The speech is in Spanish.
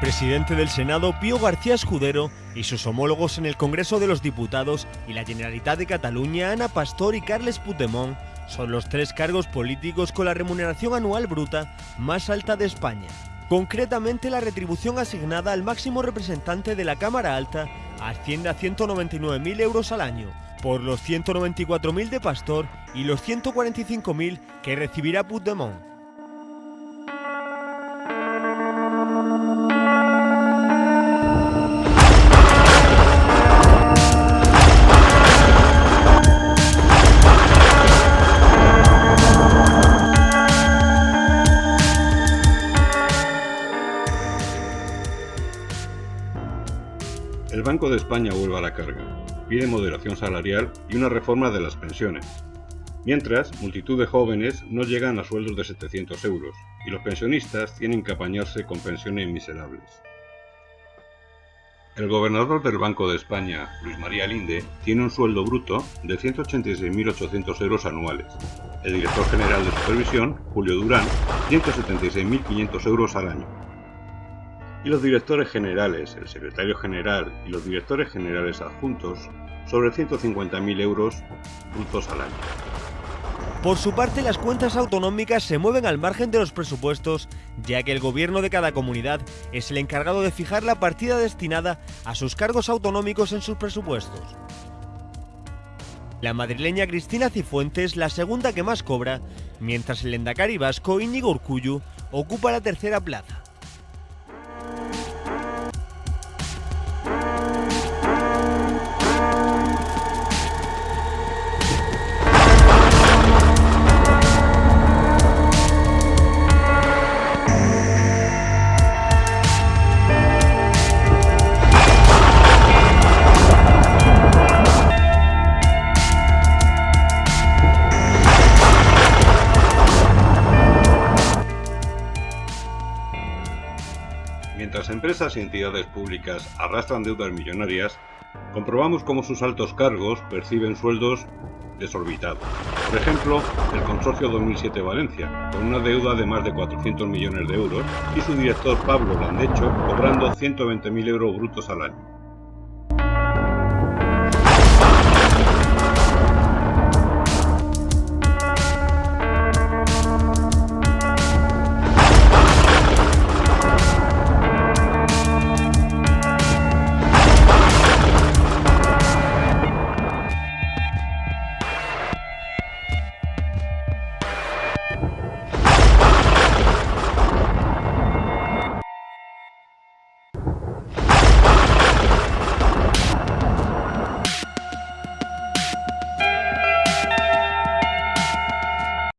Presidente del Senado, Pío García Escudero, y sus homólogos en el Congreso de los Diputados y la Generalitat de Cataluña, Ana Pastor y Carles Puigdemont, son los tres cargos políticos con la remuneración anual bruta más alta de España. Concretamente, la retribución asignada al máximo representante de la Cámara Alta asciende a 199.000 euros al año, por los 194.000 de Pastor y los 145.000 que recibirá Puigdemont. El Banco de España vuelve a la carga, pide moderación salarial y una reforma de las pensiones. Mientras, multitud de jóvenes no llegan a sueldos de 700 euros y los pensionistas tienen que apañarse con pensiones miserables. El gobernador del Banco de España, Luis María Linde, tiene un sueldo bruto de 186.800 euros anuales. El director general de supervisión, Julio Durán, 176.500 euros al año y los directores generales, el secretario general y los directores generales adjuntos sobre 150.000 euros brutos al año. Por su parte, las cuentas autonómicas se mueven al margen de los presupuestos, ya que el gobierno de cada comunidad es el encargado de fijar la partida destinada a sus cargos autonómicos en sus presupuestos. La madrileña Cristina Cifuentes la segunda que más cobra, mientras el endacari vasco Íñigo Urcuyu ocupa la tercera plaza. Mientras empresas y entidades públicas arrastran deudas millonarias, comprobamos cómo sus altos cargos perciben sueldos desorbitados. Por ejemplo, el Consorcio 2007 Valencia, con una deuda de más de 400 millones de euros, y su director Pablo Landecho cobrando 120.000 euros brutos al año.